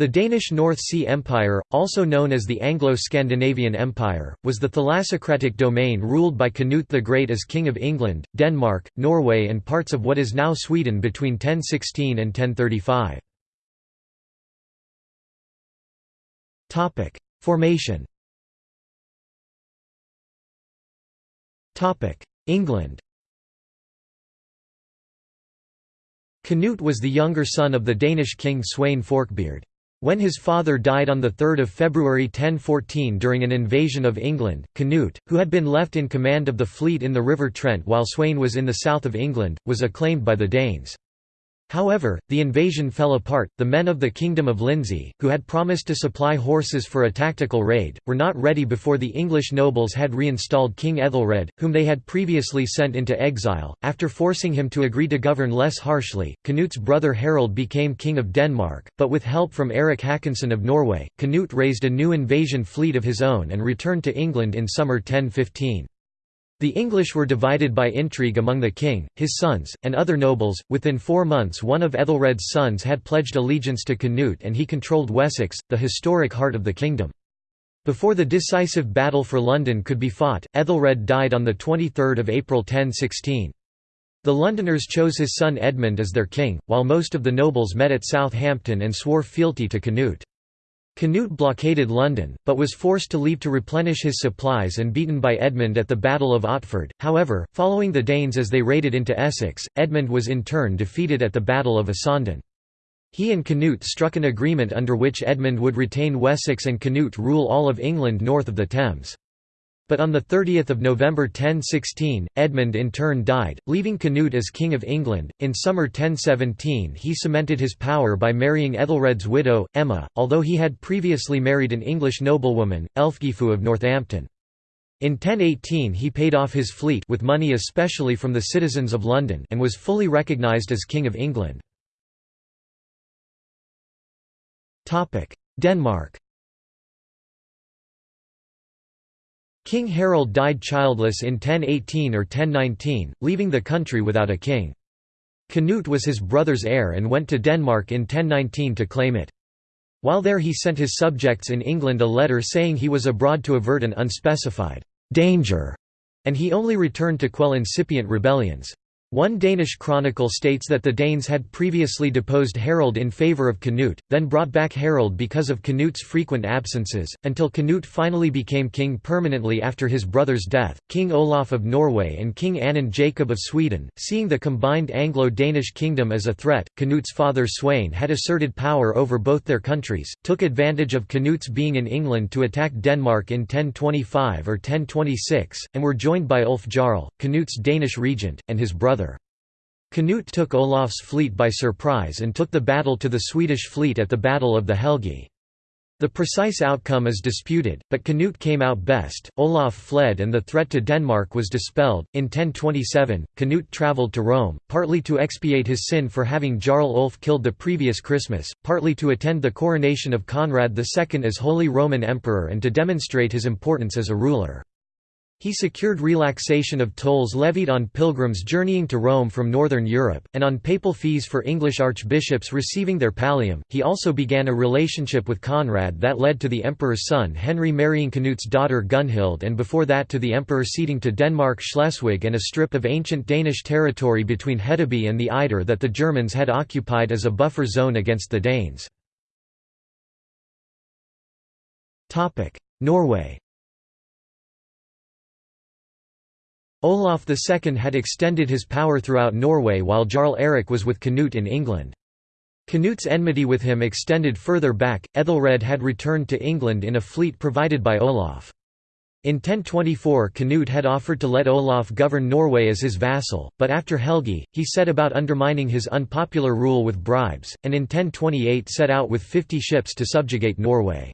The Danish North Sea Empire, also known as the Anglo-Scandinavian Empire, was the thalassocratic domain ruled by Canute the Great as King of England, Denmark, Norway and parts of what is now Sweden between 1016 and 1035. Formation England Canute was the younger son of the Danish king Sweyn Forkbeard. When his father died on 3 February 1014 during an invasion of England, Canute, who had been left in command of the fleet in the River Trent while Sweyn was in the south of England, was acclaimed by the Danes. However, the invasion fell apart. The men of the Kingdom of Lindsey, who had promised to supply horses for a tactical raid, were not ready before the English nobles had reinstalled King Ethelred, whom they had previously sent into exile. After forcing him to agree to govern less harshly, Canute's brother Harold became King of Denmark, but with help from Eric Hakonsson of Norway, Canute raised a new invasion fleet of his own and returned to England in summer 1015. The English were divided by intrigue among the king, his sons, and other nobles. Within four months, one of Ethelred's sons had pledged allegiance to Canute and he controlled Wessex, the historic heart of the kingdom. Before the decisive battle for London could be fought, Ethelred died on 23 April 1016. The Londoners chose his son Edmund as their king, while most of the nobles met at Southampton and swore fealty to Canute. Canute blockaded London, but was forced to leave to replenish his supplies and beaten by Edmund at the Battle of Otford. However, following the Danes as they raided into Essex, Edmund was in turn defeated at the Battle of Essendon. He and Canute struck an agreement under which Edmund would retain Wessex and Canute rule all of England north of the Thames. But on 30 November 1016, Edmund in turn died, leaving Canute as King of England. In summer 1017 he cemented his power by marrying Ethelred's widow, Emma, although he had previously married an English noblewoman, Elfgifu of Northampton. In 1018 he paid off his fleet with money especially from the citizens of London and was fully recognised as King of England. Denmark King Harold died childless in 1018 or 1019, leaving the country without a king. Canute was his brother's heir and went to Denmark in 1019 to claim it. While there he sent his subjects in England a letter saying he was abroad to avert an unspecified danger, and he only returned to quell incipient rebellions. One Danish chronicle states that the Danes had previously deposed Harold in favour of Canute, then brought back Harold because of Canute's frequent absences, until Canute finally became king permanently after his brother's death. King Olaf of Norway and King Anund Jacob of Sweden, seeing the combined Anglo-Danish kingdom as a threat, Canute's father Sweyn had asserted power over both their countries, took advantage of Canute's being in England to attack Denmark in 1025 or 1026, and were joined by Ulf Jarl, Canute's Danish regent, and his brother. Canute took Olaf's fleet by surprise and took the battle to the Swedish fleet at the Battle of the Helge. The precise outcome is disputed, but Canute came out best. Olaf fled and the threat to Denmark was dispelled. In 1027, Canute travelled to Rome, partly to expiate his sin for having Jarl Ulf killed the previous Christmas, partly to attend the coronation of Conrad II as Holy Roman Emperor and to demonstrate his importance as a ruler. He secured relaxation of tolls levied on pilgrims journeying to Rome from northern Europe, and on papal fees for English archbishops receiving their pallium. He also began a relationship with Conrad that led to the emperor's son Henry marrying Canute's daughter Gunhild and before that to the emperor ceding to Denmark Schleswig and a strip of ancient Danish territory between Hedeby and the Eider that the Germans had occupied as a buffer zone against the Danes. Norway Olaf II had extended his power throughout Norway while Jarl Erik was with Canute in England. Canute's enmity with him extended further back, Ethelred had returned to England in a fleet provided by Olaf. In 1024 Canute had offered to let Olaf govern Norway as his vassal, but after Helgi, he set about undermining his unpopular rule with bribes, and in 1028 set out with 50 ships to subjugate Norway.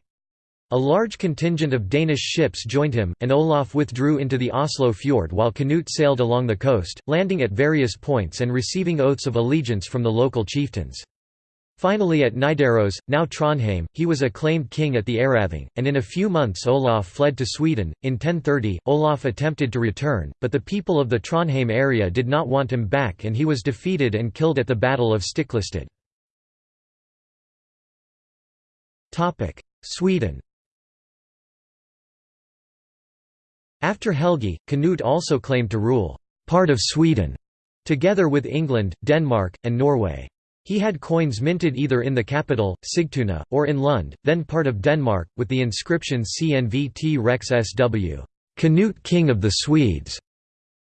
A large contingent of Danish ships joined him, and Olaf withdrew into the Oslo fjord while Canute sailed along the coast, landing at various points and receiving oaths of allegiance from the local chieftains. Finally at Nidaros, now Trondheim, he was acclaimed king at the Arathing, and in a few months Olaf fled to Sweden. In 1030, Olaf attempted to return, but the people of the Trondheim area did not want him back and he was defeated and killed at the Battle of Stiklestad. Sweden After Helgi, Canute also claimed to rule part of Sweden, together with England, Denmark, and Norway. He had coins minted either in the capital, Sigtuna, or in Lund, then part of Denmark, with the inscription CNVT Rex SW, Canute King of the Swedes.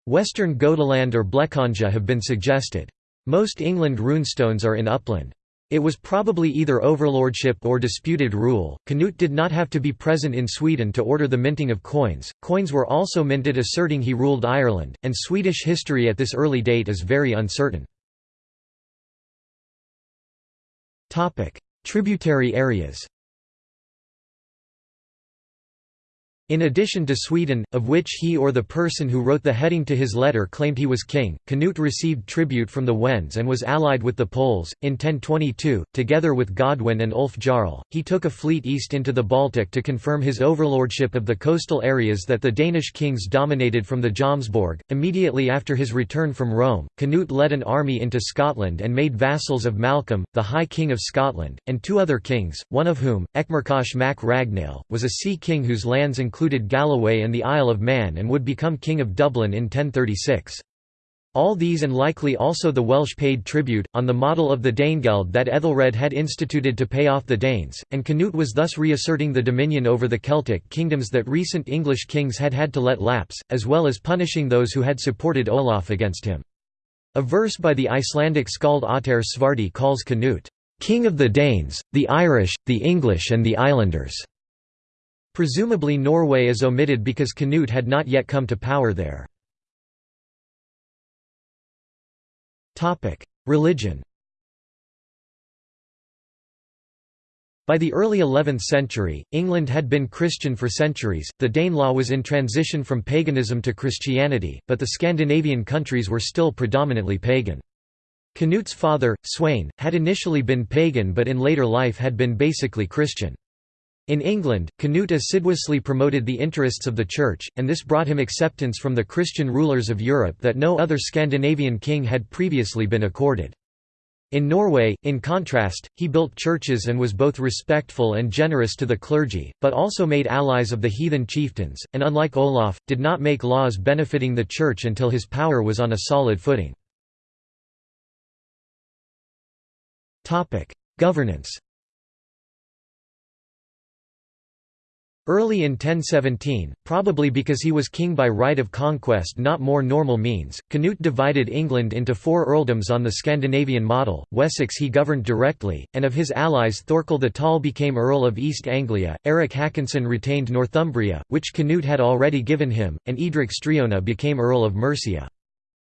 Western Gotaland or Blekinge have been suggested. Most England runestones are in Uppland. It was probably either overlordship or disputed rule. Canute did not have to be present in Sweden to order the minting of coins. Coins were also minted asserting he ruled Ireland, and Swedish history at this early date is very uncertain. Topic: Tributary areas. In addition to Sweden, of which he or the person who wrote the heading to his letter claimed he was king, Canute received tribute from the Wends and was allied with the Poles. In 1022, together with Godwin and Ulf Jarl, he took a fleet east into the Baltic to confirm his overlordship of the coastal areas that the Danish kings dominated from the Jomsborg. Immediately after his return from Rome, Canute led an army into Scotland and made vassals of Malcolm, the High King of Scotland, and two other kings, one of whom, Echmarcach mac Ragnaill, was a sea king whose lands included included Galloway and the Isle of Man and would become King of Dublin in 1036. All these and likely also the Welsh paid tribute, on the model of the Danegeld that Ethelred had instituted to pay off the Danes, and Canute was thus reasserting the dominion over the Celtic kingdoms that recent English kings had had to let lapse, as well as punishing those who had supported Olaf against him. A verse by the Icelandic skald Ottar Svarti calls Canute, "...king of the Danes, the Irish, the English and the Islanders." Presumably Norway is omitted because Canute had not yet come to power there. Religion By the early 11th century, England had been Christian for centuries, the Danelaw was in transition from paganism to Christianity, but the Scandinavian countries were still predominantly pagan. Canute's father, Sweyn, had initially been pagan but in later life had been basically Christian. In England, Canute assiduously promoted the interests of the Church, and this brought him acceptance from the Christian rulers of Europe that no other Scandinavian king had previously been accorded. In Norway, in contrast, he built churches and was both respectful and generous to the clergy, but also made allies of the heathen chieftains, and unlike Olaf, did not make laws benefiting the Church until his power was on a solid footing. Governance Early in 1017, probably because he was king by right of conquest not more normal means, Canute divided England into four earldoms on the Scandinavian model, Wessex he governed directly, and of his allies Thorkel the Tall became Earl of East Anglia, Eric Hakonsson retained Northumbria, which Canute had already given him, and Edric Streona became Earl of Mercia.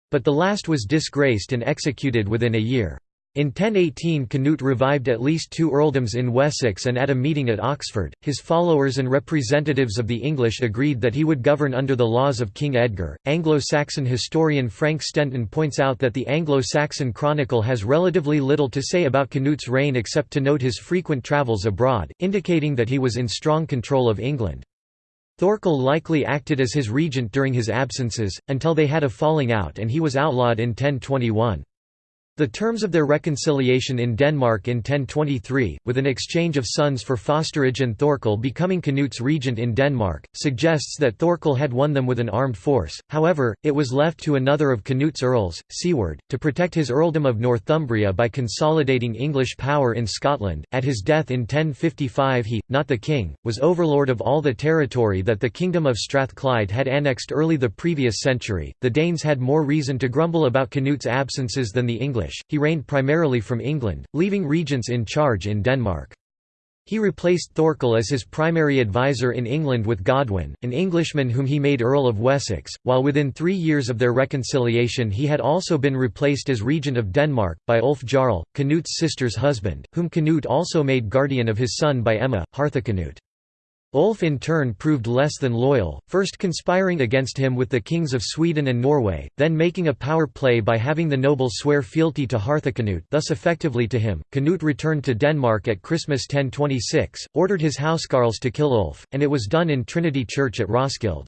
But the last was disgraced and executed within a year. In 1018 Canute revived at least two earldoms in Wessex and at a meeting at Oxford, his followers and representatives of the English agreed that he would govern under the laws of King Edgar. Anglo-Saxon historian Frank Stenton points out that the Anglo-Saxon Chronicle has relatively little to say about Canute's reign except to note his frequent travels abroad, indicating that he was in strong control of England. Thorkel likely acted as his regent during his absences, until they had a falling out and he was outlawed in 1021. The terms of their reconciliation in Denmark in 1023, with an exchange of sons for fosterage and Thorkel becoming Canute's regent in Denmark, suggests that Thorkel had won them with an armed force, however, it was left to another of Canute's earls, Siward, to protect his earldom of Northumbria by consolidating English power in Scotland. At his death in 1055 he, not the king, was overlord of all the territory that the kingdom of Strathclyde had annexed early the previous century. The Danes had more reason to grumble about Canute's absences than the English He reigned primarily from England, leaving regents in charge in Denmark. He replaced Thorkel as his primary advisor in England with Godwin, an Englishman whom he made Earl of Wessex, while within three years of their reconciliation he had also been replaced as regent of Denmark, by Ulf Jarl, Canute's sister's husband, whom Canute also made guardian of his son by Emma, Harthacanute. Ulf in turn proved less than loyal, first conspiring against him with the kings of Sweden and Norway, then making a power play by having the nobles swear fealty to Harthacnut thus effectively to him. Canute returned to Denmark at Christmas 1026, ordered his housecarls to kill Ulf, and it was done in Trinity Church at Roskilde.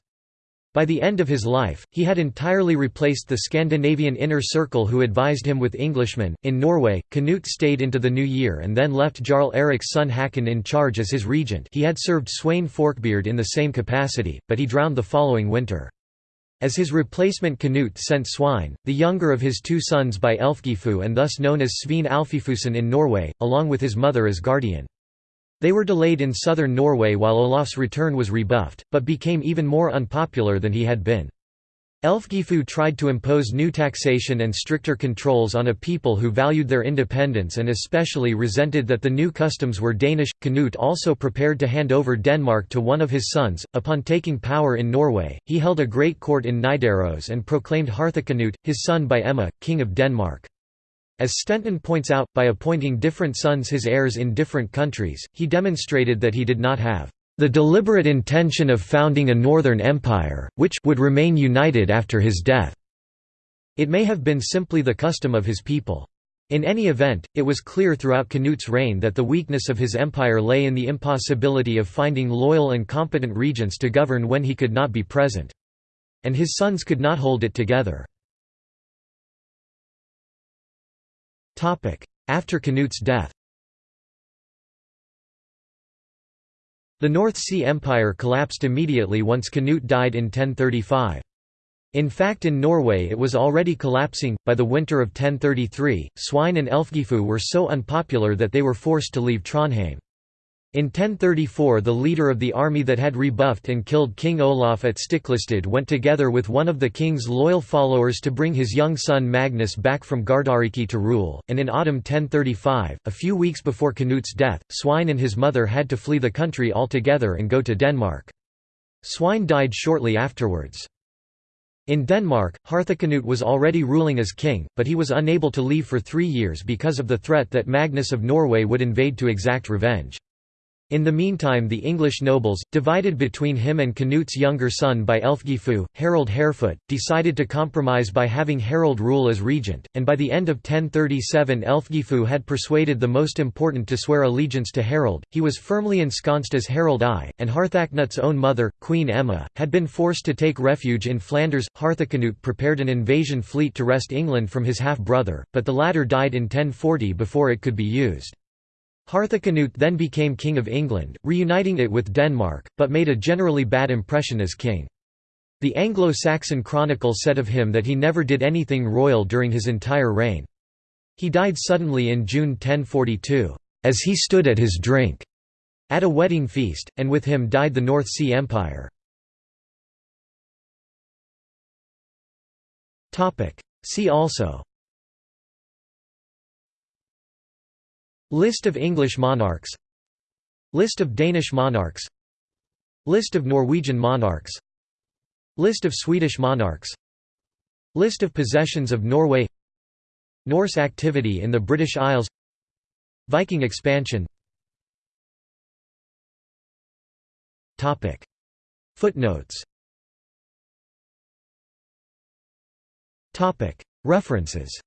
By the end of his life, he had entirely replaced the Scandinavian inner circle who advised him with Englishmen. In Norway, Canute stayed into the new year and then left Jarl Eric's son Hakon in charge as his regent. He had served Sweyn Forkbeard in the same capacity, but he drowned the following winter. As his replacement Canute sent Svein, the younger of his two sons by Elfgifu and thus known as Svein Alfifusen in Norway, along with his mother as guardian. They were delayed in southern Norway while Olaf's return was rebuffed, but became even more unpopular than he had been. Elfgifu tried to impose new taxation and stricter controls on a people who valued their independence and especially resented that the new customs were Danish. Canute also prepared to hand over Denmark to one of his sons. Upon taking power in Norway, he held a great court in Nidaros and proclaimed Harthacnut, his son by Emma, king of Denmark. As Stenton points out, by appointing different sons his heirs in different countries, he demonstrated that he did not have the deliberate intention of founding a northern empire, which would remain united after his death. It may have been simply the custom of his people. In any event, it was clear throughout Canute's reign that the weakness of his empire lay in the impossibility of finding loyal and competent regents to govern when he could not be present. And his sons could not hold it together. After Canute's death The North Sea Empire collapsed immediately once Canute died in 1035. In fact in Norway it was already collapsing, by the winter of 1033, Svein and Elfgifu were so unpopular that they were forced to leave Trondheim. In 1034 the leader of the army that had rebuffed and killed King Olaf at Stiklestad went together with one of the king's loyal followers to bring his young son Magnus back from Gardariki to rule, and in autumn 1035, a few weeks before Canute's death, Svein and his mother had to flee the country altogether and go to Denmark. Svein died shortly afterwards. In Denmark, Harthacnut was already ruling as king, but he was unable to leave for three years because of the threat that Magnus of Norway would invade to exact revenge. In the meantime the English nobles, divided between him and Canute's younger son by Elfgifu, Harold Harefoot, decided to compromise by having Harold rule as regent, and by the end of 1037 Elfgifu had persuaded the most important to swear allegiance to Harold, he was firmly ensconced as Harald I, and Harthacnut's own mother, Queen Emma, had been forced to take refuge in Flanders. Harthacnut prepared an invasion fleet to wrest England from his half-brother, but the latter died in 1040 before it could be used. Harthacnut then became King of England, reuniting it with Denmark, but made a generally bad impression as king. The Anglo-Saxon Chronicle said of him that he never did anything royal during his entire reign. He died suddenly in June 1042, "...as he stood at his drink," at a wedding feast, and with him died the North Sea Empire. See also List of English monarchs. List of Danish monarchs. List of Norwegian monarchs. List of Swedish monarchs. List of possessions of Norway. Norse activity in the British Isles. Viking expansion. Footnotes. References